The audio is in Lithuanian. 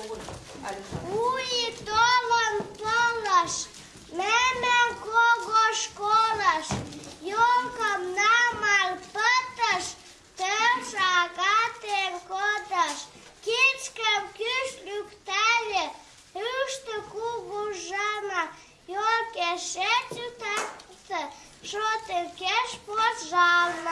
Új tolon tolas, memem kogos kolas, jolkam namal patas, tevšāgatiem kodas, kitskem kyslyktäli, ystä kugu žana, jolke šečiu takta, šotin kešpos žana.